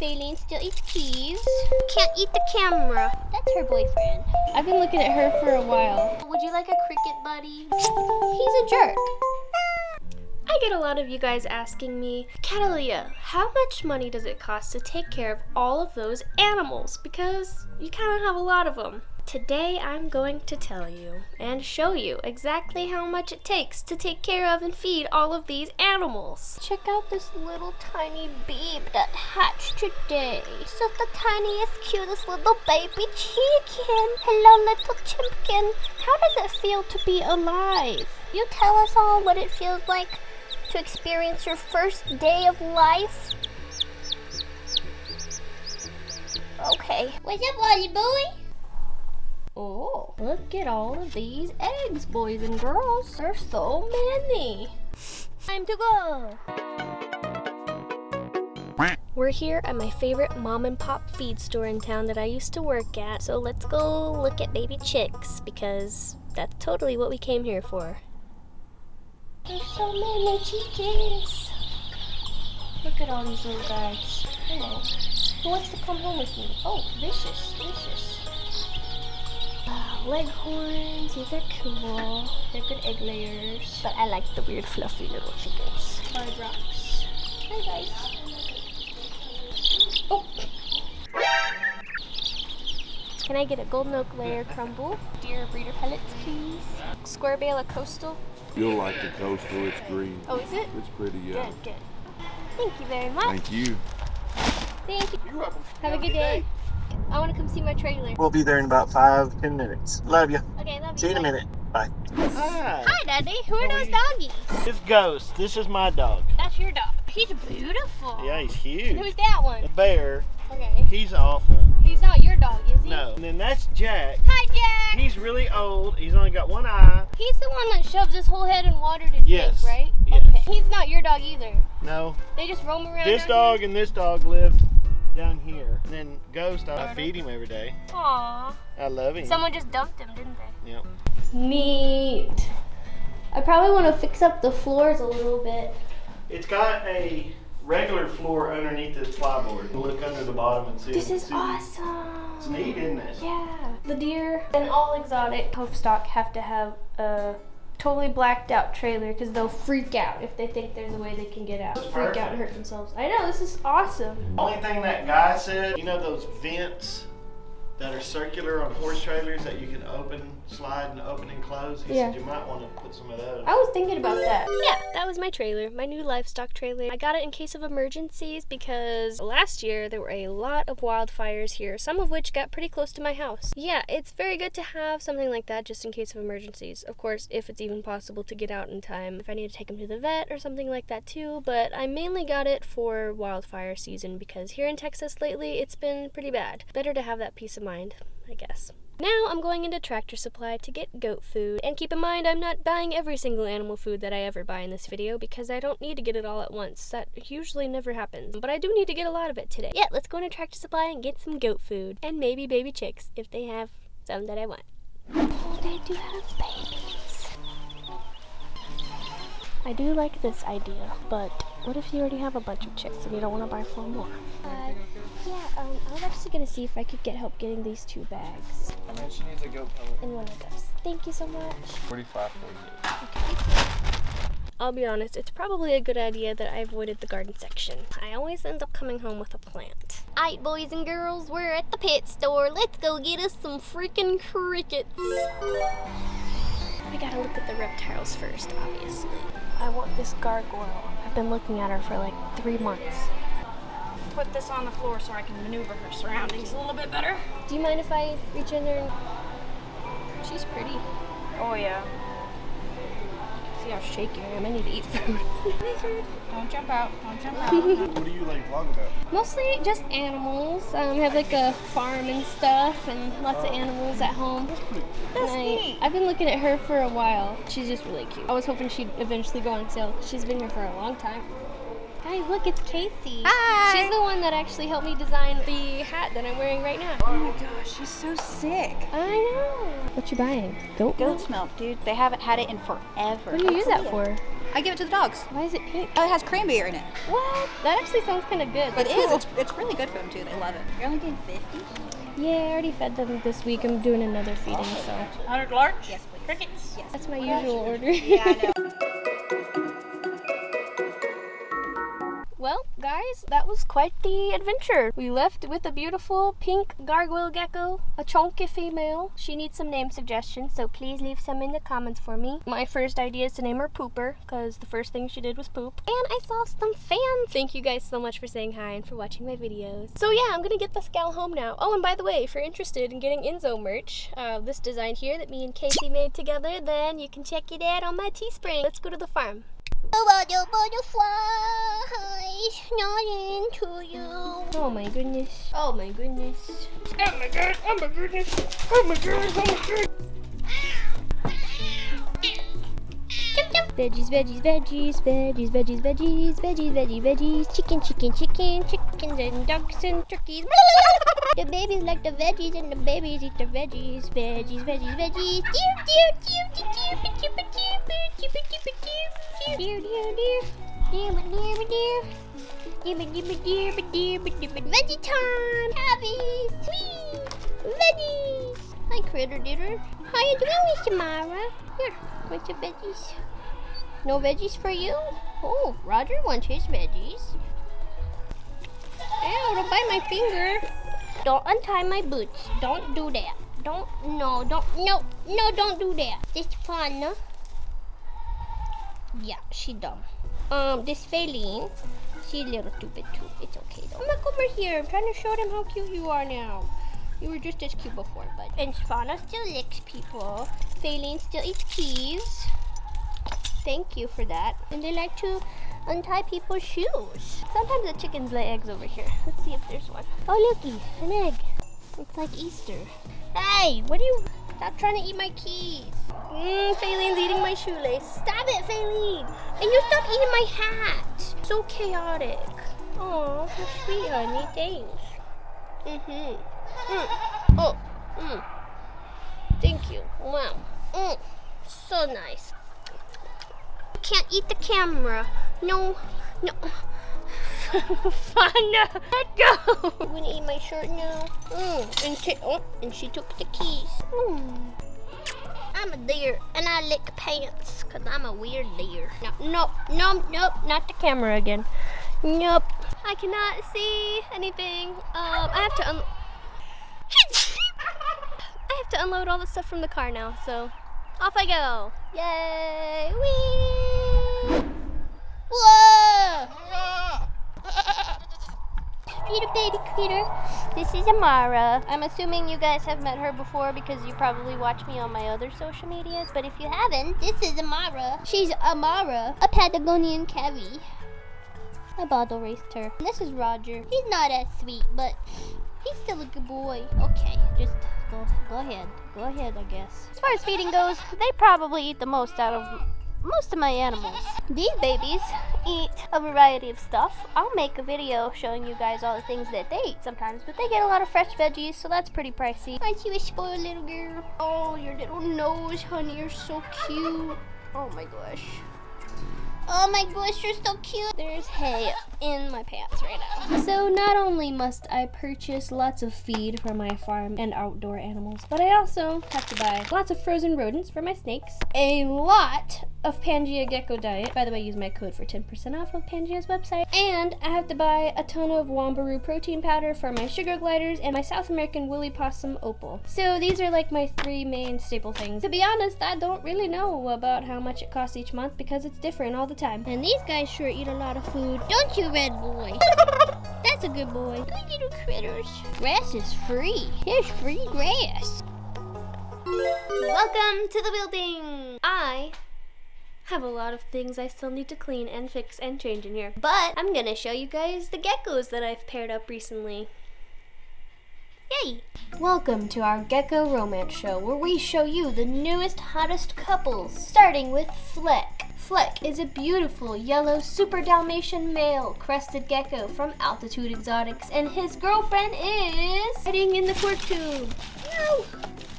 Faline still eats keys. Can't eat the camera. That's her boyfriend. I've been looking at her for a while. Would you like a cricket buddy? He's a jerk. I get a lot of you guys asking me, Catalia, how much money does it cost to take care of all of those animals? Because you kind of have a lot of them. Today I'm going to tell you and show you exactly how much it takes to take care of and feed all of these animals. Check out this little tiny babe that hatched today. So the tiniest, cutest little baby chicken. Hello, little chimpkin. How does it feel to be alive? You tell us all what it feels like to experience your first day of life. Okay. What's up, Wally boy? Oh, look at all of these eggs, boys and girls. There's so many. Time to go. We're here at my favorite mom and pop feed store in town that I used to work at. So let's go look at baby chicks because that's totally what we came here for. There's so many chickens. Look at all these little guys. Hello. Who wants to come home with me? Oh, vicious, vicious. Wow, leghorns, these are cool. They're good egg layers. But I like the weird fluffy little chickens. Hard rocks. Hi guys. Oh! Can I get a golden oak layer crumble? Deer breeder pellets, please. Square bale of coastal. You'll like the coastal. It's green. Oh, is it? It's pretty, yeah. Good, good. Thank you very much. Thank you. Thank you. You're welcome. Have a good day. I want to come see my trailer. We'll be there in about five, ten minutes. Love you. Okay, love you. See you in a minute. Bye. Hi. Hi, Daddy. Who are those doggies? It's Ghost. This is my dog. That's your dog. He's beautiful. Yeah, he's And huge. who's that one? The bear. Okay. He's awful. He's not your dog, is he? No. And then that's Jack. Hi, Jack. He's really old. He's only got one eye. He's the one that shoves his whole head in water to Yes. drink, right? Yes. Okay. He's not your dog either. No. They just roam around. This down dog and this dog live down here. And then Ghost, I feed him every day. Here? Aw. I love him. Someone just dumped him, didn't they? Yep. Neat. I probably want to fix up the floors a little bit. It's got a regular floor underneath this plyboard. Look under the bottom and see. This is see- awesome. It's neat, isn't it? Yeah. The deer and all exotic hoof stock have to have a totally blacked out trailer because they'll freak out if they think there's a way they can get out. Freak out and hurt themselves. I know, this is awesome. Only thing that guy said, you know those vents that are circular on horse trailers that you can open, slide, and open and close? He Yeah. said you might want to put some of those. I was thinking about that. Yeah, that was my trailer, my new livestock trailer. I got it in case of emergencies because last year there were a lot of wildfires here, some of which got pretty close to my house. Yeah, it's very good to have something like that just in case of emergencies. Of course, if it's even possible to get out in time, if I need to take him to the vet or something like that too, but I mainly got it for wildfire season because here in Texas lately it's been pretty bad. Better to have that peace of mind, I guess. Now I'm going into Tractor Supply to get goat food. And keep in mind, I'm not buying every single animal food that I ever buy in this video because I don't need to get it all at once. That usually never happens. But I do need to get a lot of it today. Yeah, let's go into Tractor Supply and get some goat food. And maybe baby chicks if they have some that I want. Oh, they do have babies. I do like this idea, but what if you already have a bunch of chicks and you don't want to buy four more? Uh, yeah, um, I was actually gonna see if I could get help getting these two bags And then she needs a goat pellet. and one of those. Thank you so much. 45, 48. I'll be honest, it's probably a good idea that I avoided the garden section. I always end up coming home with a plant. Alright, boys and girls, we're at the pet store. Let's go get us some freaking crickets. We gotta look at the reptiles first, obviously. I want this gargoyle. I've been looking at her for like three months. Put this on the floor so I can maneuver her surroundings a little bit better. Do you mind if I reach in there and... She's pretty. Oh yeah. See how shaky I am. I need to eat food. Don't jump out. Don't jump out. What do you like vlog about? Mostly just animals. Um, I have like a farm and stuff and lots of animals at home. That's And I, neat. I've been looking at her for a while. She's just really cute. I was hoping she'd eventually go on sale. She's been here for a long time. Guys, look, it's Casey. Hi. She's the one that actually helped me design the hat that I'm wearing right now. Oh my gosh, she's so sick. I know. What you buying? Goat milk? Goat's milk, dude. They haven't had it in forever. What do you use that for? I give it to the dogs. Why is it pink? Oh, it has cranberry in it. What? That actually sounds kind of good. It is. It's, it's really good for them too. They love it. You're only getting 50? Yeah, I already fed them this week. I'm doing another feeding, so 100 large? Yes, please. Crickets? Yes. that's my usual order. Yeah, I know. Well, guys, that was quite the adventure. We left with a beautiful pink gargoyle gecko, a chunky female. She needs some name suggestions, so please leave some in the comments for me. My first idea is to name her Pooper, because the first thing she did was poop. And I saw some fans. Thank you guys so much for saying hi and for watching my videos. So yeah, I'm gonna get this gal home now. Oh, and by the way, if you're interested in getting Enzo merch, uh, this design here that me and Casey made together, then you can check it out on my Teespring. Let's go to the farm. Oh, the butterflies not into you. Oh my goodness. Oh my goodness. Oh my god. Oh my goodness. Oh my god. Oh my god. Veggies, veggies, veggies, veggies, veggies, veggies, veggies, veggies, veggies, chicken, chicken, chicken, chickens and ducks and turkeys. the babies like the veggies and the babies eat the veggies. Veggies, veggies, veggies. Dear, dear, dear, dear, dear, dear, dear, dear, Veggie time! Happy! Sweet! Veggies! Hi, Critter Ditter. How you doing, Miss Tamara? Here, bunch of veggies. No veggies for you? Oh, Roger wants his veggies. Ow, don't bite my finger. Don't untie my boots. Don't do that. Don't, no, don't, no, no, don't do that. It's fun, huh? Yeah, she dumb. Um, this Faline, she's a little stupid too. It's okay though. Come back over here. I'm trying to show them how cute you are now. You were just as cute before, but and Fauna still licks people. Faline still eats keys. Thank you for that. And they like to untie people's shoes. Sometimes the chickens lay eggs over here. Let's see if there's one. Oh, looky, an egg. It's like Easter. Hey, what are you? Stop trying to eat my keys. Mmm, Faline's eating my shoelace. Stop it, Faline. And you stop eating my hat. So chaotic. Oh, so sweet, honey. Thanks. Mm-hmm. Mm. Oh, mm. Thank you. Wow. Mm. So nice. Can't eat the camera. No, no. Fun. Let go. I'm gonna eat my shirt now. Mm. And she, oh, and she took the keys. Mm. I'm a deer, and I lick pants, cause I'm a weird deer. No, no, no, nope, not the camera again. Nope. I cannot see anything. Um, I have to un- I have to unload all the stuff from the car now, so off I go. Yay! Whee! Whoa! Peter, baby Peter. This is Amara. I'm assuming you guys have met her before because you probably watch me on my other social medias. But if you haven't, this is Amara. She's Amara, a Patagonian Cavy. I bottle raced her. And this is Roger. He's not as sweet, but he's still a good boy. Okay, just go, go ahead. Go ahead, I guess. As far as feeding goes, they probably eat the most out of most of my animals. These babies eat a variety of stuff. I'll make a video showing you guys all the things that they eat sometimes, but they get a lot of fresh veggies, so that's pretty pricey. Aren't you a spoiled little girl? Oh, your little nose, honey, you're so cute. Oh my gosh. Oh my gosh, you're so cute. There's hay in my pants right now. So not only must I purchase lots of feed for my farm and outdoor animals, but I also have to buy lots of frozen rodents for my snakes, a lot of Pangea Gecko Diet. By the way, use my code for 10% off of Pangea's website. And I have to buy a ton of Wombaroo protein powder for my sugar gliders and my South American woolly possum opal. So these are like my three main staple things. To be honest, I don't really know about how much it costs each month because it's different all the time. And these guys sure eat a lot of food. Don't you, red boy? That's a good boy. Good little critters. Grass is free. There's free grass. Welcome to the building. I have a lot of things I still need to clean and fix and change in here. But I'm gonna show you guys the geckos that I've paired up recently. Yay! Welcome to our Gecko Romance Show, where we show you the newest, hottest couples, starting with Fleck. Fleck is a beautiful yellow super Dalmatian male crested gecko from Altitude Exotics, and his girlfriend is hiding in the cork tube. No!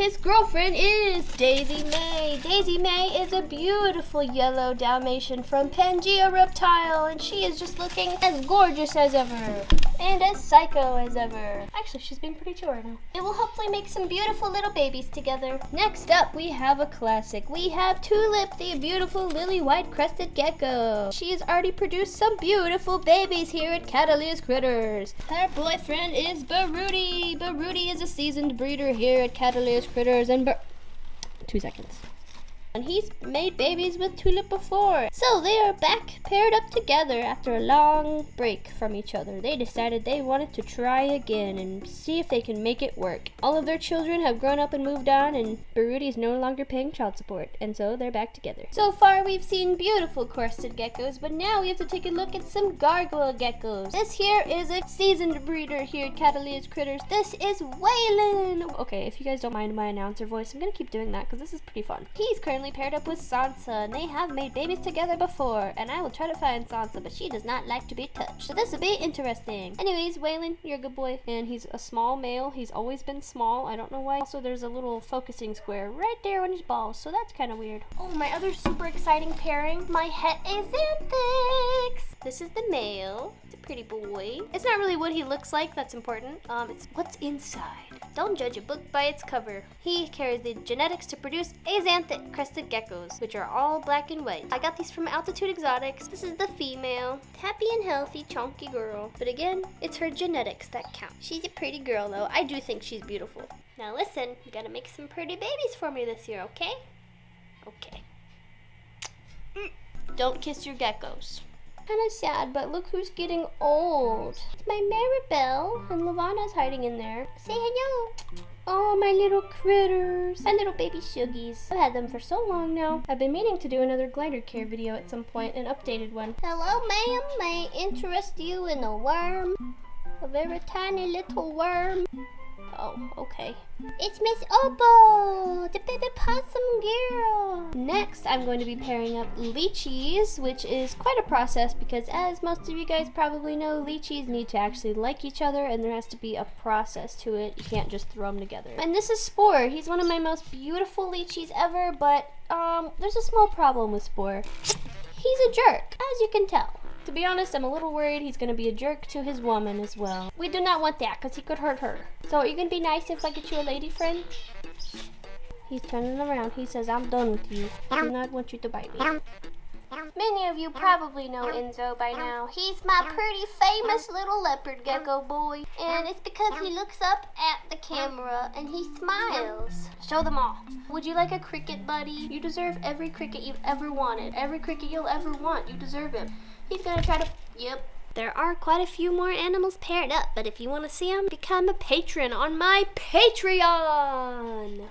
His girlfriend is Daisy May. Daisy May is a beautiful yellow Dalmatian from Pangea Reptile, and she is just looking as gorgeous as ever. And as psycho as ever. Actually, she's being pretty chill right now. It will hopefully make some beautiful little babies together. Next up, we have a classic. We have Tulip, the beautiful lily white crested gecko. She has already produced some beautiful babies here at Catalyst Critters. Her boyfriend is Baruti. Baruti is a seasoned breeder here at Catalyst Critters, and Bar- two seconds. And he's made babies with Tulip before. So they are back paired up together after a long break from each other. They decided they wanted to try again and see if they can make it work. All of their children have grown up and moved on, and Baruti is no longer paying child support, and so they're back together. So far, we've seen beautiful crested geckos, but now we have to take a look at some gargoyle geckos. This here is a seasoned breeder here at Catalyst Critters. This is Waylon. Okay, if you guys don't mind my announcer voice, I'm gonna keep doing that because this is pretty fun. He's currently paired up with Sansa, and they have made babies together before. And I will try to find Sansa, but she does not like to be touched. So this will be interesting. Anyways, Waylon, you're a good boy, and he's a small male. He's always been small. I don't know why. Also, there's a little focusing square right there on his balls, so that's kind of weird. Oh, my other super exciting pairing, my Het Axanthics. This is the male. Pretty boy. It's not really what he looks like that's important. Um, it's what's inside. Don't judge a book by its cover. He carries the genetics to produce Axanthic crested geckos, which are all black and white. I got these from Altitude Exotics. This is the female. Happy and healthy, chunky girl. But again, it's her genetics that count. She's a pretty girl though. I do think she's beautiful. Now listen, you gotta make some pretty babies for me this year, okay? Okay. Mm. Don't kiss your geckos. Kind of sad, but look who's getting old. It's my Maribel, and Lavana's hiding in there. Say hello. Oh, my little critters. My little baby shuggies. I've had them for so long now. I've been meaning to do another glider care video at some point, an updated one. Hello, ma'am. May I interest you in a worm? A very tiny little worm. Oh, okay. It's Miss Opal, the baby possum girl. Next, I'm going to be pairing up leachies, which is quite a process because as most of you guys probably know, leachies need to actually like each other and there has to be a process to it. You can't just throw them together. And this is Spore. He's one of my most beautiful leachies ever, but um, there's a small problem with Spore. He's a jerk, as you can tell. To be honest, I'm a little worried he's to be a jerk to his woman as well. We do not want that because he could hurt her. So are you to be nice if I get you a lady friend? He's turning around. He says, I'm done with you. I do not want you to bite me. Many of you probably know Enzo by now. He's my pretty famous little leopard gecko boy. And it's because he looks up at the camera and he smiles. Show them all. Would you like a cricket, buddy? You deserve every cricket you've ever wanted. Every cricket you'll ever want. You deserve him. He's gonna try to. Yep. There are quite a few more animals paired up, but if you want to see them, become a patron on my Patreon.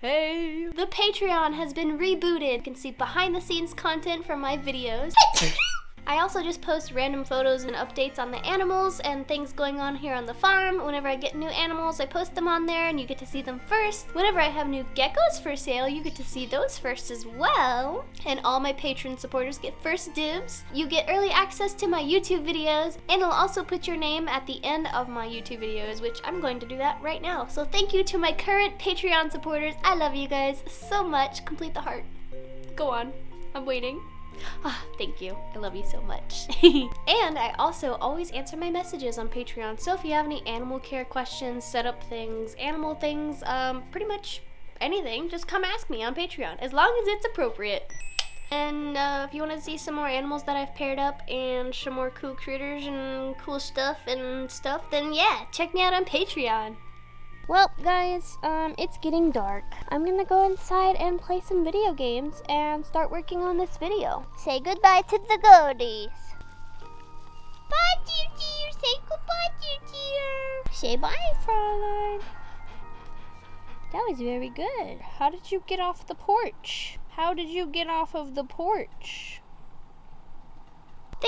Hey. The Patreon has been rebooted. You can see behind the scenes content from my videos. I also just post random photos and updates on the animals and things going on here on the farm. Whenever I get new animals, I post them on there and you get to see them first. Whenever I have new geckos for sale, you get to see those first as well. And all my patron supporters get first dibs. You get early access to my YouTube videos and I'll also put your name at the end of my YouTube videos, which I'm going to do that right now. So thank you to my current Patreon supporters. I love you guys so much. Complete the heart. Go on. I'm waiting. Ah, thank you. I love you so much. and I also always answer my messages on Patreon. So if you have any animal care questions, setup things, animal things, um, pretty much anything, just come ask me on Patreon, as long as it's appropriate. And uh, if you want to see some more animals that I've paired up and some more cool critters and cool stuff and stuff, then yeah, check me out on Patreon. Well, guys, um, it's getting dark. I'm gonna go inside and play some video games and start working on this video. Say goodbye to the goodies. Bye, dear dear. Say goodbye, dear dear. Say bye, Fraulein. That was very good. How did you get off the porch? How did you get off of the porch?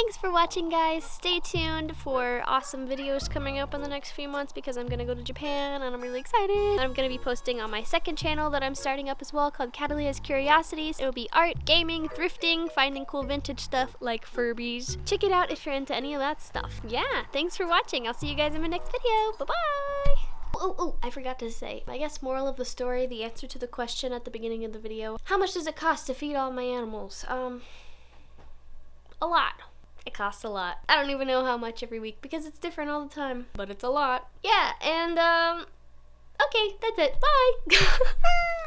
Thanks for watching, guys. Stay tuned for awesome videos coming up in the next few months because I'm going to go to Japan and I'm really excited. I'm going to be posting on my second channel that I'm starting up as well called Catalia's Curiosities. It will be art, gaming, thrifting, finding cool vintage stuff like Furbies. Check it out if you're into any of that stuff. Yeah, thanks for watching. I'll see you guys in my next video. Bye-bye! Oh, oh, I forgot to say. I guess moral of the story, the answer to the question at the beginning of the video. How much does it cost to feed all my animals? Um, a lot. It costs a lot. I don't even know how much every week because it's different all the time, but it's a lot. Yeah, and um, okay, that's it. Bye.